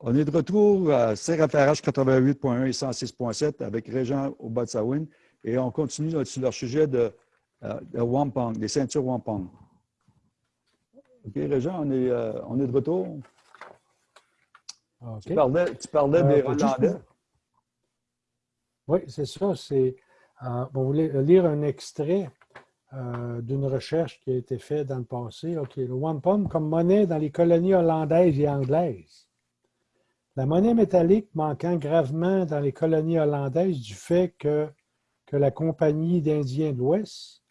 On est de retour à CRFRH 88.1 et 106.7 avec Régent au Batsawin et on continue sur leur sujet de, euh, de wampong, des ceintures wampong. OK, Régent, on est, euh, on est de retour? Tu parlais, tu parlais des Euh, Hollandais. Oui, c'est ça. C'est, euh, on voulait lire un extrait euh, d'une recherche qui a été faite dans le passé. OK, le wampum comme monnaie dans les colonies hollandaises et anglaises. La monnaie métallique manquant gravement dans les colonies hollandaises du fait que, la Compagnie d'Indiens de l'Ouest,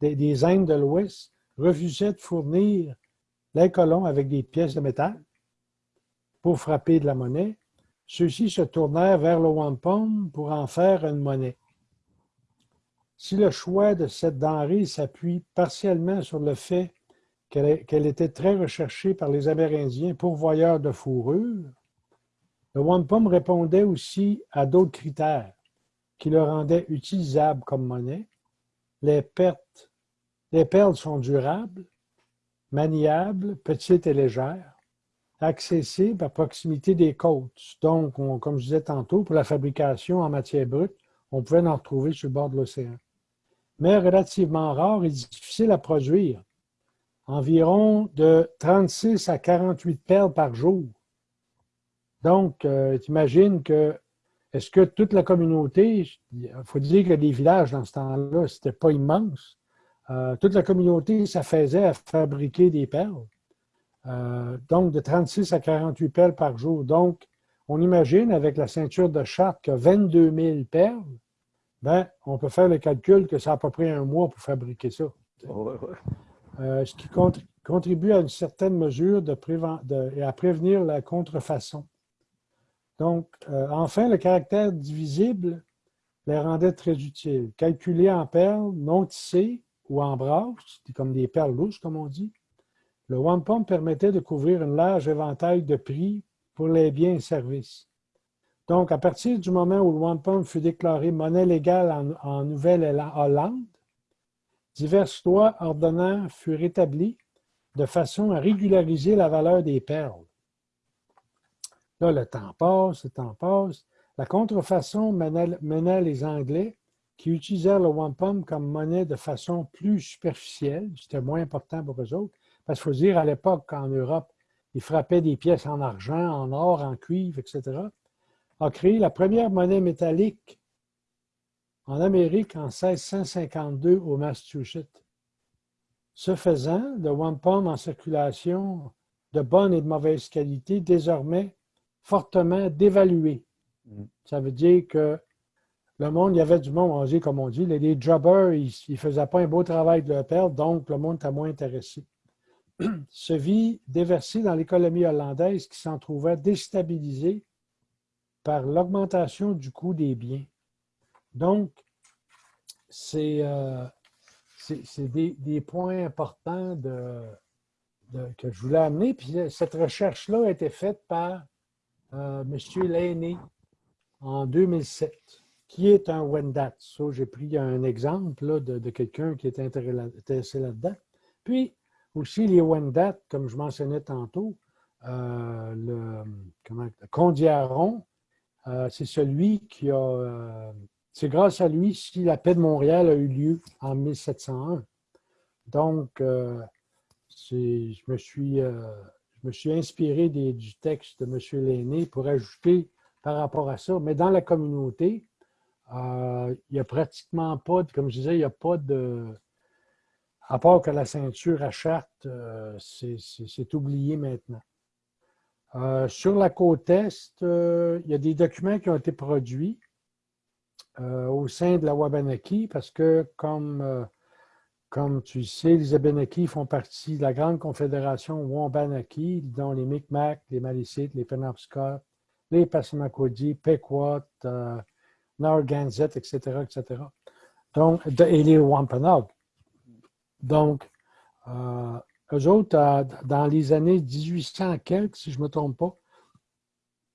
des, des Indes de l'Ouest, refusait de fournir les colons avec des pièces de métal pour frapper de la monnaie, ceux-ci se tournèrent vers le wampum pour en faire une monnaie. Si le choix de cette denrée s'appuie partiellement sur le fait qu'elle était très recherchée par les Amérindiens pourvoyeurs de fourrure, le wampum répondait aussi à d'autres critères qui le rendaient utilisable comme monnaie. Les, pertes, les perles sont durables, maniables, petites et légères, accessibles à proximité des côtes. Donc, on- comme je disais tantôt, pour la fabrication en matière brute, on pouvait en retrouver sur le bord de l'océan. Mais relativement rare et difficile à produire. Environ de 36 à 48 perles par jour. Donc, tu imagines que, est-ce que toute la communauté, il faut dire que les villages dans ce temps-là, c'était pas immense. Euh, toute la communauté s'affaisait à fabriquer des perles. Euh, donc, de 36 à 48 perles par jour. Donc, on imagine avec la ceinture de charte que 22 000 perles, ben, on peut faire le calcul que ça a à peu près un mois pour fabriquer ça. Ouais, ouais. Euh, ce qui contr- contribue à une certaine mesure de préven- de- et à prévenir la contrefaçon. Donc, euh, enfin, le caractère divisible les rendait très utiles. Calculés en perles non tissées ou en brasses, comme des perles louches, comme on dit, le wampum permettait de couvrir un large éventail de prix pour les biens et services. Donc, à partir du moment où le wampum fut déclaré monnaie légale en, Nouvelle-Hollande, diverses lois ordonnant furent établies de façon à régulariser la valeur des perles. Là, le temps passe, le temps passe. La contrefaçon menait, les Anglais qui utilisèrent le wampum comme monnaie de façon plus superficielle. C'était moins important pour eux autres. Parce qu'il faut dire, à l'époque, en Europe, ils frappaient des pièces en argent, en or, en cuivre, etc. a créé la première monnaie métallique en Amérique en 1652 au Massachusetts. Ce faisant, le wampum en circulation de bonne et de mauvaise qualité, désormais fortement dévalué. Mm. Ça veut dire que le monde, il y avait du monde, on dit, comme on dit, les, les jobbers, ils ne faisaient pas un beau travail de leur perle, donc le monde était moins intéressé. Se vit déversé dans l'économie hollandaise qui s'en trouvait déstabilisée par l'augmentation du coût des biens. Donc, c'est euh, des, des points importants de, de- que je voulais amener. Puis cette recherche-là a été faite par euh, M. Lainé en 2007, qui est un Wendat? Ça, j'ai pris un exemple de, quelqu'un qui est intéressé là- intéressé là-dedans. Puis, aussi les Wendat, comme je mentionnais tantôt, euh, le, comment, Condiaron, euh, c'est celui qui a... euh, c'est grâce à lui si la paix de Montréal a eu lieu en 1701. Donc, je, me suis, je me suis inspiré du texte de M. Lainé pour ajouter par rapport à ça. Mais dans la communauté, euh, il n'y a pratiquement pas, de, comme je disais, il n'y a pas de... À part que la ceinture à charte, euh, c'est- oublié maintenant. Euh, sur la côte Est, il y a des documents qui ont été produits au sein de la Wabanaki parce que, comme, comme tu sais, les Abenaki font partie de la grande confédération Wabanaki, dont les Micmacs, les Malicites, les Penobscot, les Passamaquoddy, Pequot, euh, Narragansett, etc., etc. Donc, et les Wampanoag. Donc, euh, eux autres, euh, dans les années 1800 quelques, si je ne me trompe pas,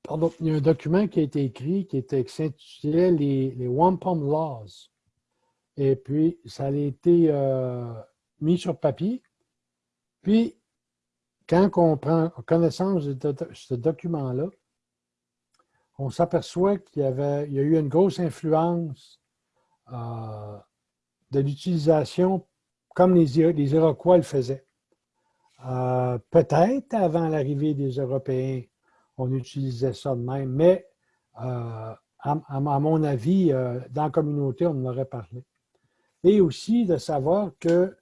pardon, il y a un document qui a été écrit qui, était, s'intitulait les, les Wampum Laws. Et puis, ça a été euh, mis sur papier. Puis, quand on prend connaissance de, ce document-là, on s'aperçoit qu'il y, avait, il y a eu une grosse influence euh, de l'utilisation comme les, les, Iroquois le faisaient. Euh, peut-être avant l'arrivée des Européens, on utilisait ça de même, mais euh, à, mon avis, dans la communauté, on en aurait parlé. Et aussi de savoir que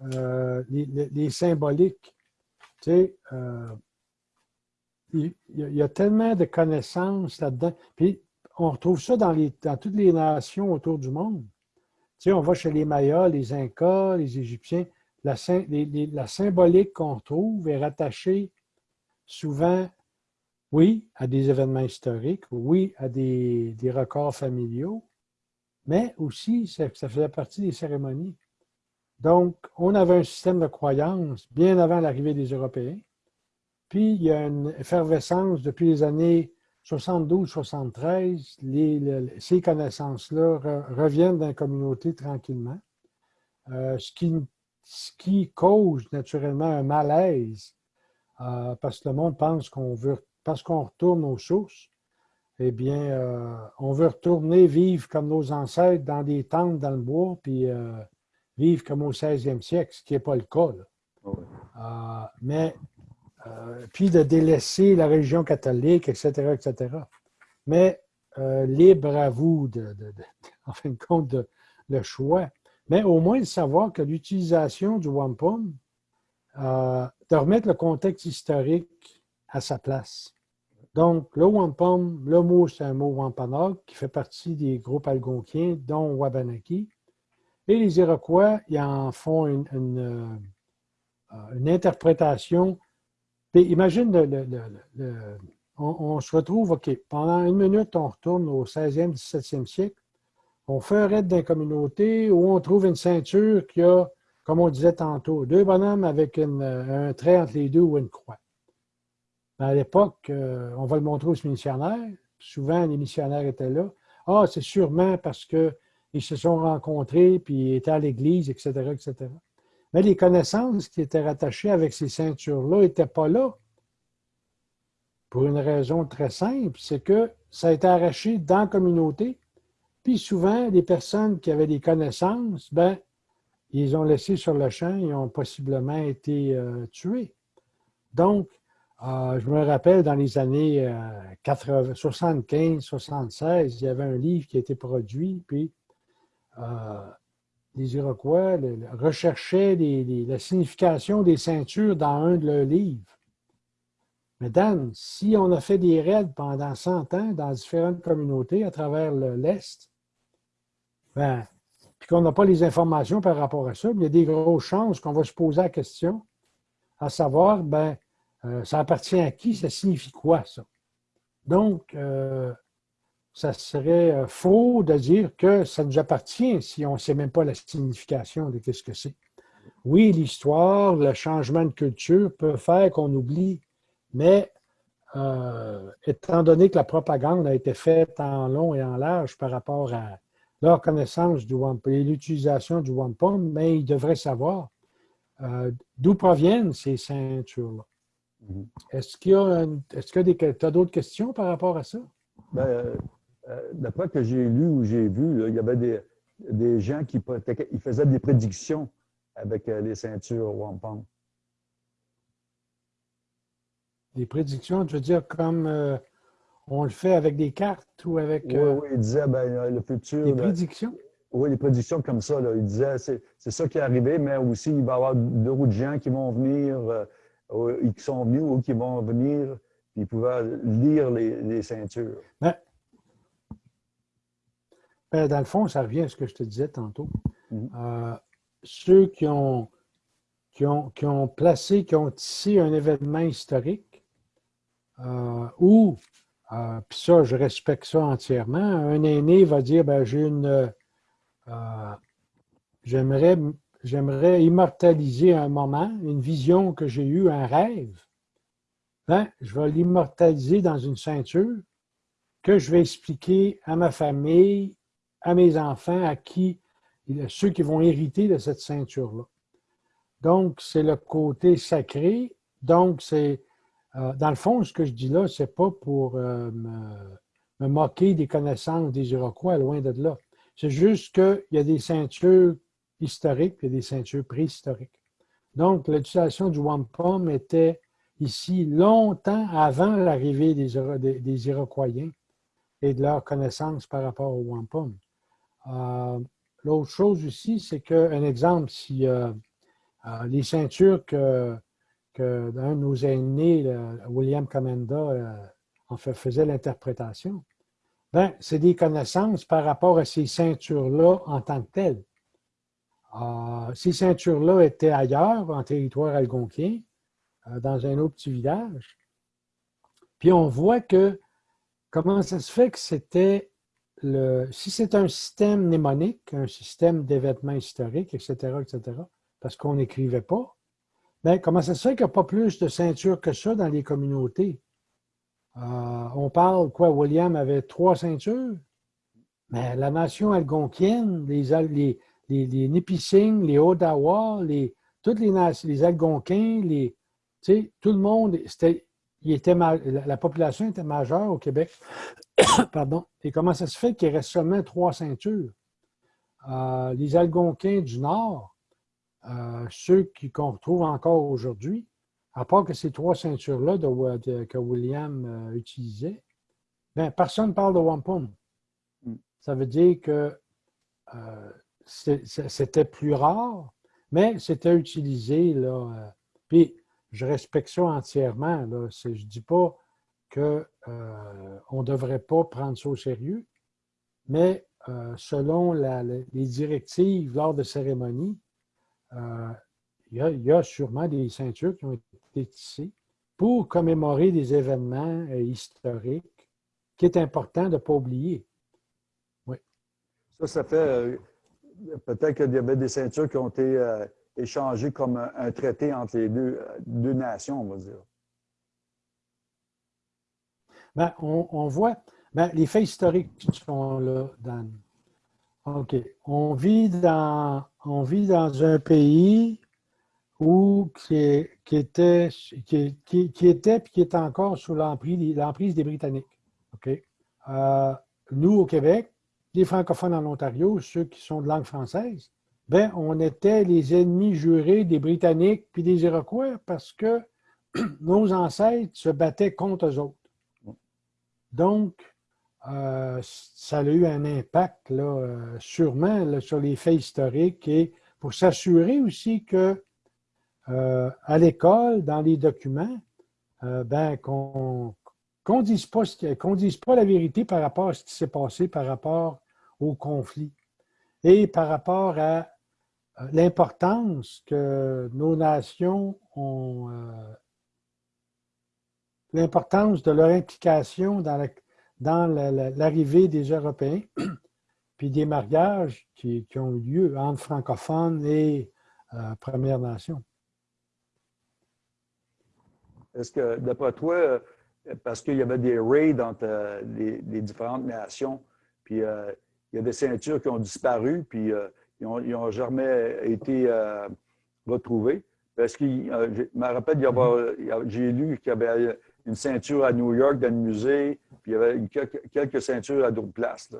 les, symboliques, tu sais, il, y a tellement de connaissances là-dedans. Puis on retrouve ça dans toutes les nations autour du monde. Tu sais, on va chez les Mayas, les Incas, les Égyptiens. La, la symbolique qu'on retrouve est rattachée souvent, oui, à des événements historiques, oui, à des, des records familiaux, mais aussi, ça, faisait partie des cérémonies. Donc, on avait un système de croyance bien avant l'arrivée des Européens. Puis, il y a une effervescence depuis les années 72-73. Ces connaissances-là reviennent dans la communauté tranquillement, euh, ce, qui, ce, qui, cause naturellement un malaise euh, parce que le monde pense qu'on veut, parce qu'on retourne aux sources, eh bien, euh, on veut retourner vivre comme nos ancêtres dans des tentes dans le bois, puis vivre comme au 16e siècle, ce qui n'est pas le cas. Ah mais euh, puis de délaisser la religion catholique, etc., etc. Mais euh, libre à vous, de, en fin de compte, de, le choix. Mais au moins de savoir que l'utilisation du wampum, euh, de remettre le contexte historique à sa place. Donc, le wampum, le mot, c'est un mot wampanoag qui fait partie des groupes algonquiens, dont Wabanaki. Et les Iroquois, ils en font une, une interprétation imagine, on, se retrouve, OK, pendant une minute, on retourne au 16e, 17e siècle, on fait un raid d'une communauté où on trouve une ceinture qui a, comme on disait tantôt, deux bonhommes avec un trait entre les deux ou une croix. À l'époque, euh, on va le montrer aux missionnaires. Souvent, les missionnaires étaient là. Ah, c'est sûrement parce qu'ils se sont rencontrés, puis étaient à l'église, etc., etc. Mais les connaissances qui étaient rattachées avec ces ceintures-là n'étaient pas là. Pour une raison très simple, c'est que ça a été arraché dans la communauté. Puis souvent, les personnes qui avaient des connaissances, ben, ils ont laissé sur le champ, ils ont possiblement été euh, tués. Donc, euh, je me rappelle dans les années 75, 76, il y avait un livre qui a été produit, puis euh, les Iroquois recherchaient la signification des ceintures dans un de leurs livres. Mais Dan, si on a fait des raids pendant 100 ans dans différentes communautés à travers l'Est, ben, puis qu'on n'a pas les informations par rapport à ça, il y a des grosses chances qu'on va se poser la question, à savoir, ben, euh, ça appartient à qui, ça signifie quoi, ça? Donc, euh, ça serait euh, faux de dire que ça nous appartient si on ne sait même pas la signification de ce que c'est. Oui, l'histoire, le changement de culture peut faire qu'on oublie, mais étant donné que la propagande a été faite en long et en large par rapport à leur connaissance du wampum et l'utilisation du wampum, mais ils devraient savoir d'où proviennent ces ceintures-là. Mm-hmm. Est-ce qu'il y a, est-ce que tu as d'autres questions par rapport à ça? Ben, euh, d'après que j'ai lu ou j'ai vu, il y avait des, des gens qui ils faisaient des prédictions avec euh, les ceintures wampum. Des prédictions, tu veux dire comme euh, on le fait avec des cartes ou avec. Oui, oui, il disait ben, le futur. Des prédictions? Oui, des prédictions comme ça. Là. Il disait c'est ça qui est arrivé, mais aussi il va y avoir d'autres gens qui vont venir, qui sont venus ou qui vont venir, puis ils pouvaient lire les, les ceintures. Ben, ben, dans le fond, ça revient à ce que je te disais tantôt. Mm-hmm. Euh, ceux qui ont, qui, ont, qui ont placé, qui ont tissé un événement historique, euh, ou, euh, puis ça, je respecte ça entièrement, un aîné va dire, ben, j'ai une... j'aimerais, j'aimerais immortaliser un moment, une vision que j'ai eue, un rêve. Ben, je vais l'immortaliser dans une ceinture que je vais expliquer à ma famille, à mes enfants, à qui, ceux qui vont hériter de cette ceinture-là. Donc, c'est le côté sacré. Donc, c'est, euh, dans le fond, ce que je dis là, c'est pas pour euh, me moquer des connaissances des Iroquois, loin de là. C'est juste qu'il y a des ceintures historiques et des ceintures préhistoriques. Donc, l'utilisation du wampum était ici longtemps avant l'arrivée des, Iroquois et de leur connaissance par rapport au wampum. Euh, l'autre chose aussi, c'est qu'un exemple, si euh, euh, les ceintures que, que de nos aînés, William Comenda, en fait, faisait l'interprétation, ben, c'est des connaissances par rapport à ces ceintures-là en tant que telles. Ces ceintures-là étaient ailleurs, en territoire algonquin, dans un autre petit village. Puis on voit que comment ça se fait que c'était le. Si c'est un système mnémonique, un système d'événements historiques, etc., etc., parce qu'on n'écrivait pas, bien, comment ça se fait qu'il n'y a pas plus de ceintures que ça dans les communautés? Euh, on parle, quoi, William avait trois ceintures, mais la nation algonquienne, les, les, les, les Nipissing, les Odawa, les, toutes les, les Algonquins, les, tout le monde, c'était il était la population était majeure au Québec. Pardon. Et comment ça se fait qu'il reste seulement trois ceintures? Euh, les Algonquins du Nord, euh, ceux qu'on retrouve encore aujourd'hui, à part que ces trois ceintures-là que William euh, utilisait, ben, personne ne parle de wampum. Mm. Ça veut dire que c'était plus rare, mais c'était utilisé. Là, puis, je respecte ça entièrement. Je ne dis pas qu'on euh, ne devrait pas prendre ça au sérieux, mais euh, selon les directives lors de cérémonies, euh, il y, a sûrement des ceintures qui ont été tissées pour commémorer des événements historiques qui est important de ne pas oublier. Oui. Ça, ça fait peut-être qu'il y avait des ceintures qui ont été échangé comme un, traité entre les deux, deux, nations, on va dire? Bien, on, voit, bien, les faits historiques sont là, Dan. OK. On vit dans, on vit dans un pays où, qui, qui était, qui, qui, était puis qui est encore sous l'emprise des Britanniques. OK. Euh, nous, au Québec, les francophones en Ontario, ceux qui sont de langue française, ben, on était les ennemis jurés des Britanniques puis des Iroquois parce que nos ancêtres se battaient contre eux autres. Donc, euh, ça a eu un impact là, euh, sûrement sur les faits historiques et pour s'assurer aussi que euh, à l'école, dans les documents, ben, qu'on ne dise, pas, dise pas la vérité par rapport à ce qui s'est passé par rapport au conflit et par rapport à l'importance que nos nations ont, euh, l'importance de leur implication dans l'arrivée des Européens, puis des mariages qui, ont eu lieu entre francophones et euh, Premières Nations. Est-ce que, d'après toi, euh, parce qu'il y avait des raids entre les, différentes nations, puis il y a des ceintures qui ont disparu, puis ils n'ont jamais été euh, retrouvés. Parce que euh, je me rappelle, j'ai lu qu'il y avait une ceinture à New York dans le musée, puis il y avait quelques, ceintures à d'autres places.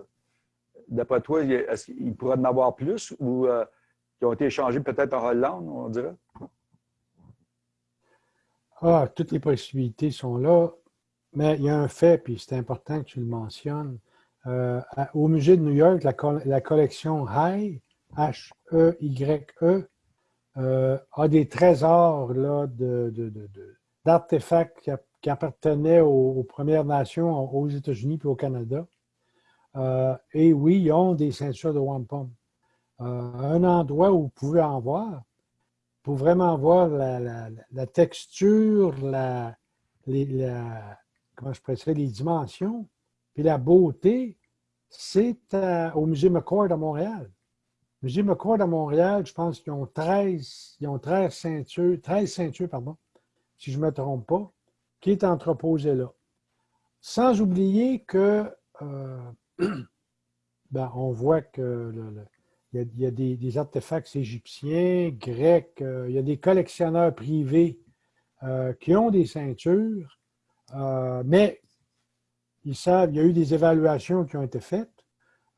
D'après toi, est-ce qu'il pourrait en avoir plus ou euh, qui ont été échangés peut-être en Hollande, on dirait? Ah, toutes les possibilités sont là, mais il y a un fait, puis c'est important que tu le mentionnes. Au musée de New York, la, collection High H-E-Y-E, e, euh, a des trésors d'artefacts qui, appartenaient aux, Premières Nations aux États-Unis et au Canada. Euh, et oui, ils ont des ceintures de wampum. Euh, un endroit où vous pouvez en voir, pour vraiment voir la, texture, la, comment je les dimensions, puis la beauté, c'est au Musée McCord à Montréal. Musée McCord à Montréal, je pense qu'ils ont 13, ils ont 13 ceintures, 13 ceintures, pardon, si je ne me trompe pas, qui est entreposé là. Sans oublier que euh, ben, on voit que il y a, des, artefacts égyptiens, grecs, euh, il y a des collectionneurs privés euh, qui ont des ceintures, mais ils savent, il y a eu des évaluations qui ont été faites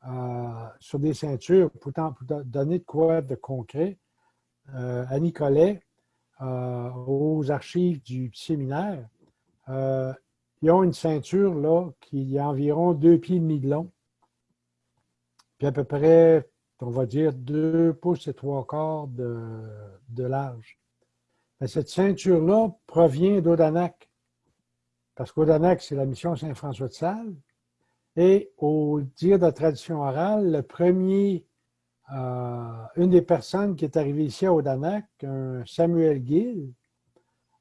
euh, sur des ceintures pour, donner de quoi de concret euh, à Nicolet, euh, aux archives du séminaire. ils ont une ceinture là qui a environ deux pieds et demi de long, puis à peu près, on va dire, deux pouces et trois quarts de, de large. cette ceinture-là provient d'Odanak parce qu'Odanak, c'est la mission Saint-François de Sales. Et au dire de la tradition orale, le premier, euh, une des personnes qui est arrivée ici à Odanak, un Samuel Gill,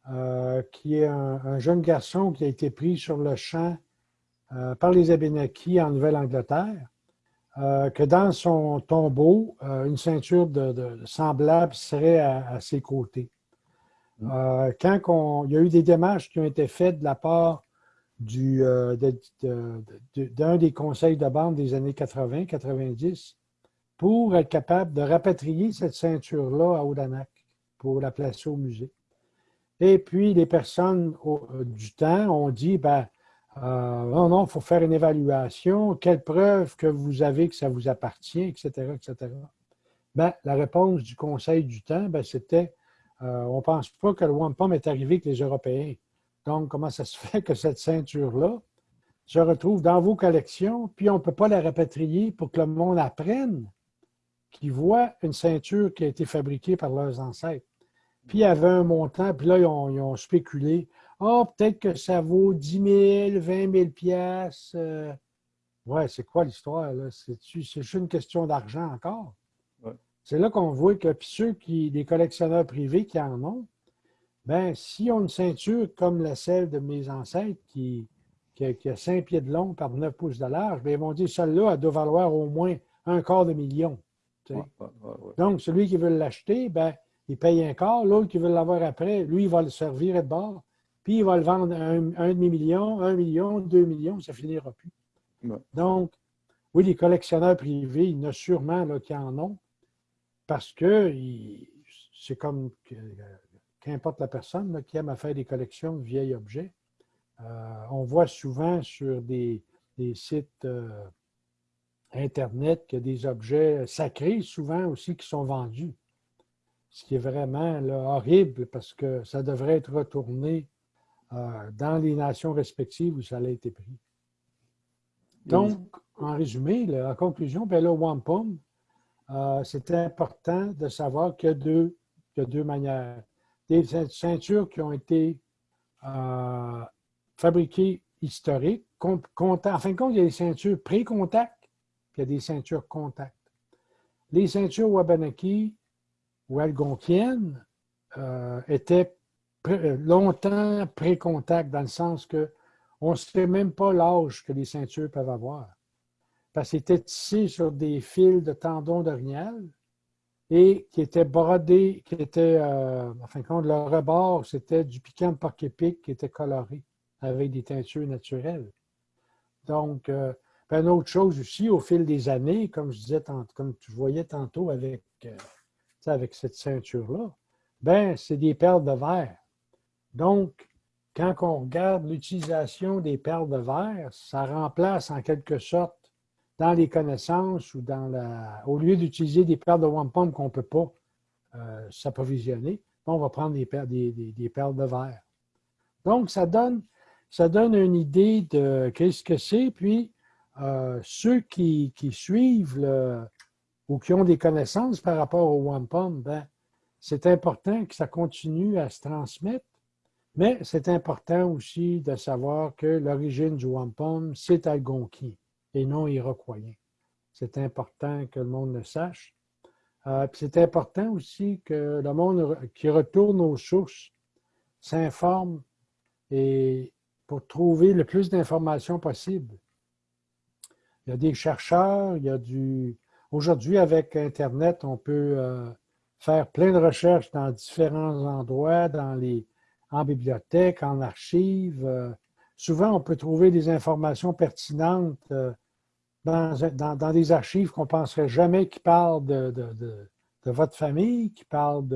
euh, qui est un, jeune garçon qui a été pris sur le champ euh, par les Abénakis en Nouvelle-Angleterre, que dans son tombeau, une ceinture de, semblable serait à ses côtés. Euh, quand il y a eu des démarches qui ont été faites de la part euh, d'un des conseils de bande des années 80-90 pour être capable de rapatrier cette ceinture-là à Odanak pour la placer au musée. Et puis, les personnes euh, du temps ont dit, ben, non, non, il faut faire une évaluation. Quelle preuve que vous avez que ça vous appartient, etc., etc. Ben, la réponse du Conseil du temps, ben, c'était euh, on ne pense pas que le wampum est arrivé avec les Européens. Donc, comment ça se fait que cette ceinture-là se retrouve dans vos collections, puis on ne peut pas la rapatrier pour que le monde apprenne qu'ils voient une ceinture qui a été fabriquée par leurs ancêtres? Puis il y avait un montant, puis là, ils ont, spéculé. Ah, oh, peut-être que ça vaut 10 000, 20 000 piastres. Euh. ouais, c'est quoi l'histoire, là? C'est juste une question d'argent encore? C'est là qu'on voit que ceux qui, les collectionneurs privés qui en ont, ben, s'ils ont une ceinture comme la celle de mes ancêtres qui, qui, a, 5 pieds de long par 9 pouces de large, ben, ils vont dire celle-là, elle doit valoir au moins un quart de million. Donc, celui qui veut l'acheter, ben, il paye un quart. L'autre qui veut l'avoir après, lui, il va le servir de bord. Puis, il va le vendre un, un demi-million, un million, deux millions, ça finira plus. Donc, oui, les collectionneurs privés, il y en a sûrement là, qui en ont parce que c'est comme qu'importe la personne qui aime à faire des collections de vieils objets. Euh, on voit souvent sur des, sites euh, Internet qu'il y a des objets sacrés, souvent aussi, qui sont vendus. Ce qui est vraiment horrible parce que ça devrait être retourné euh, dans les nations respectives où ça a été pris. Donc, en résumé, en conclusion, ben là, Wampum, euh, c'est important de savoir qu'il y, a deux, manières. Des ceintures qui ont été euh, fabriquées historiques. en fin de compte, il y a des ceintures pré-contact, puis il y a des ceintures contact. Les ceintures Wabanaki ou algonquiennes euh, étaient longtemps pré-contact, dans le sens que on ne sait même pas l'âge que les ceintures peuvent avoir parce était tissé sur des fils de tendons d'orignal et qui étaient brodés, qui étaient, euh, en fin de compte, le rebord, c'était du piquant de porc-épic qui était coloré avec des teintures naturelles. Donc, euh, une autre chose aussi, au fil des années, comme je disais, comme tu voyais tantôt avec, euh, avec cette ceinture-là, ben c'est des perles de verre. Donc, quand on regarde l'utilisation des perles de verre, ça remplace en quelque sorte dans les connaissances ou dans la. Au lieu d'utiliser des perles de wampum qu'on ne peut pas euh, s'approvisionner, on va prendre des perles, des, perles de verre. Donc, ça donne, ça donne une idée de qu'est-ce que c'est. Puis, euh, ceux qui, suivent ou qui ont des connaissances par rapport au wampum, ben, c'est important que ça continue à se transmettre, mais c'est important aussi de savoir que l'origine du wampum, c'est algonquin et non iroquoien. C'est important que le monde le sache. Euh, c'est important aussi que le monde qui retourne aux sources s'informe et pour trouver le plus d'informations possible. Il y a des chercheurs, il y a du... Aujourd'hui, avec Internet, on peut euh, faire plein de recherches dans différents endroits, dans les, en bibliothèque, en archives. Euh, souvent, on peut trouver des informations pertinentes euh, dans, des archives qu'on ne penserait jamais qui parlent de, votre famille, qui parlent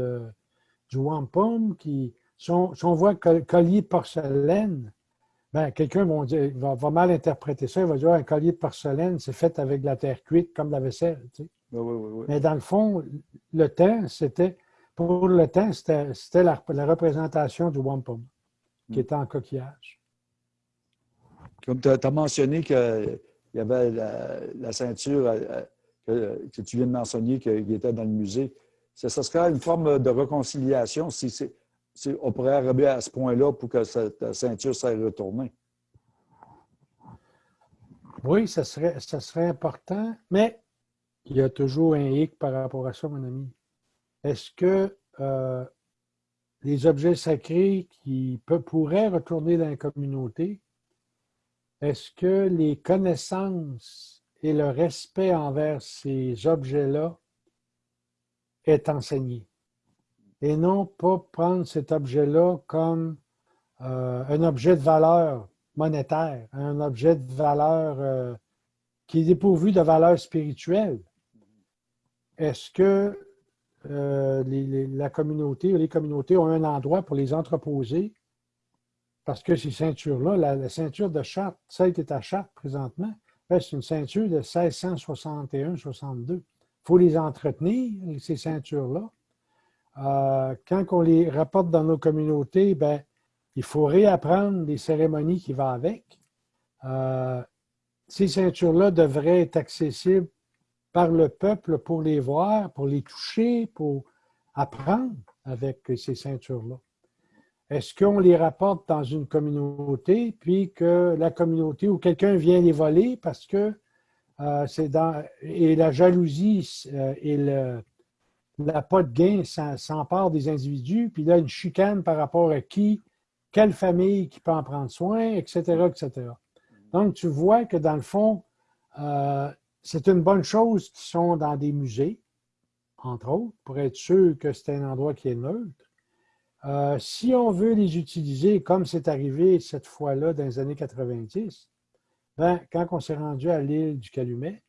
du wampum, qui, si on, voit collier porcelaine, ben, quelqu'un va, va, mal interpréter ça. Il va dire un collier de porcelaine, c'est fait avec de la terre cuite comme la vaisselle. oui, oui, Mais dans le fond, le temps, c'était. Pour le temps, c'était la, représentation du wampum qui hmm. était en coquillage. Comme tu as, mentionné qu'il y avait la, ceinture euh, que, tu viens de mentionner qui était dans le musée, ça, serait une forme de réconciliation si, on pourrait arriver à ce point-là pour que cette ceinture soit retournée. Oui, ça serait, serait important, mais il y a toujours un hic par rapport à ça, mon ami. Est-ce que euh, les objets sacrés qui pourraient retourner dans la communauté, est-ce que les connaissances et le respect envers ces objets-là est enseigné? Et non pas prendre cet objet-là comme euh, un objet de valeur monétaire, un objet de valeur euh, qui est dépourvu de valeur spirituelle. Est-ce que euh, la communauté ou les communautés ont un endroit pour les entreposer parce que ces ceintures-là, la, ceinture de Chartres, celle qui est à Chartres présentement, ben, c'est une ceinture de 1661-62. Il faut les entretenir, ces ceintures-là. Euh, quand on les rapporte dans nos communautés, ben, il faut réapprendre les cérémonies qui vont avec. Euh, ces ceintures-là devraient être accessibles par le peuple pour les voir, pour les toucher, pour apprendre avec ces ceintures-là. Est-ce qu'on les rapporte dans une communauté, puis que la communauté ou quelqu'un vient les voler parce que euh, c'est dans. Et la jalousie euh, et le, la pas de gain s'empare des individus, puis là, une chicane par rapport à qui, quelle famille qui peut en prendre soin, etc., etc. Donc, tu vois que dans le fond, euh, c'est une bonne chose qu'ils sont dans des musées, entre autres, pour être sûr que c'est un endroit qui est neutre. Euh, si on veut les utiliser comme c'est arrivé cette fois-là dans les années 90, ben, quand on s'est rendu à l'île du Calumet,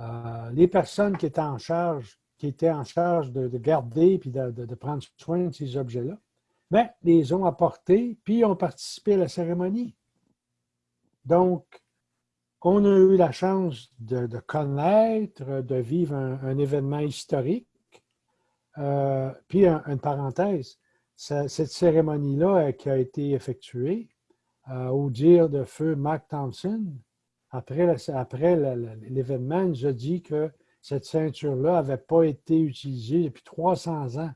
euh, les personnes qui étaient en charge, de, garder et de, prendre soin de ces objets-là, ben, les ont apportés puis ont participé à la cérémonie. Donc, on a eu la chance de, connaître, de vivre un événement historique euh, puis, une parenthèse, cette cérémonie-là euh, qui a été effectuée, euh, au dire de feu Mark Thompson, après, l'événement, il nous a dit que cette ceinture-là n'avait pas été utilisée depuis 300 ans.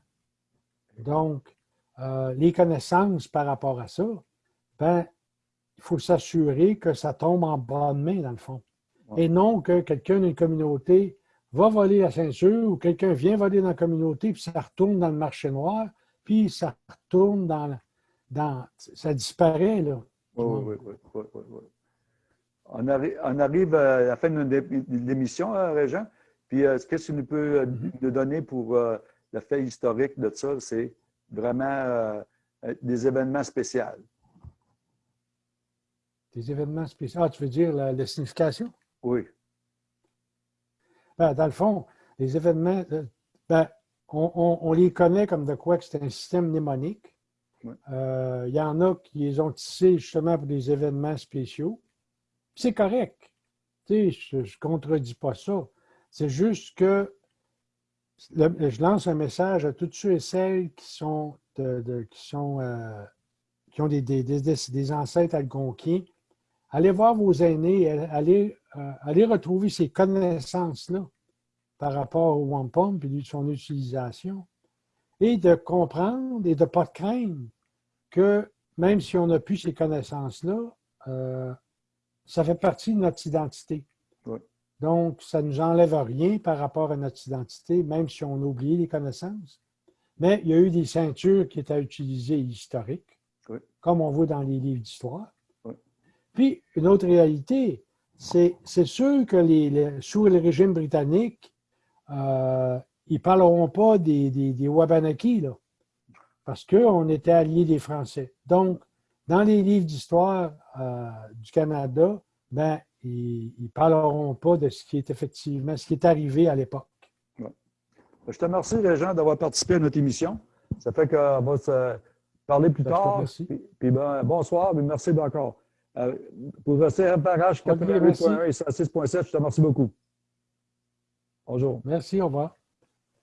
Donc, les connaissances par rapport à ça, ben, il faut s'assurer que ça tombe en bonne main, dans le fond. Et non que quelqu'un d'une communauté va voler la ceinture ou quelqu'un vient voler dans la communauté, puis ça retourne dans le marché noir, puis ça retourne dans... dans ça disparaît, là. Oui, oui, oui. oui, On, arrive, à la fin de l'émission, hein, Régent. Puis, euh, ce que tu nous peux euh, mm-hmm. nous donner pour euh, le fait historique de ça? C'est vraiment des événements spéciaux. Des événements spéciaux. Ah, tu veux dire la signification? Oui. Ben, dans le fond, les événements, euh, ben, on, les connaît comme de quoi que c'est un système mnémonique. Euh, il y en a qui les ont tissés justement pour des événements spéciaux. C'est correct. je ne contredis pas ça. C'est juste que je lance un message à tous ceux et celles qui sont, qui, sont euh, qui ont des, des, ancêtres algonquiens. Allez voir vos aînés, allez euh, aller retrouver ces connaissances-là par rapport au wampum et son utilisation, et de comprendre et de ne pas craindre que même si on n'a plus ces connaissances-là, euh, ça fait partie de notre identité. Donc, ça ne nous enlève rien par rapport à notre identité, même si on a oublié les connaissances. Mais il y a eu des ceintures qui étaient utilisées historiques, comme on voit dans les livres d'histoire. Puis, une autre réalité, c'est sûr que les, sous le régime britannique, euh, ils ne parleront pas des, des, Wabanaki, là, parce qu'on était alliés des Français. Donc, dans les livres d'histoire euh, du Canada, ben, ils ne parleront pas de ce qui est effectivement, ce qui est arrivé à l'époque. Je te remercie, Régent, d'avoir participé à notre émission. Ça fait qu'on va se parler plus Ben, tard. Puis, puis ben, bonsoir, mais merci encore. Euh, pour le CFRH Ok, 88.1 et 106.7, je te remercie beaucoup. Bonjour. Merci, au revoir.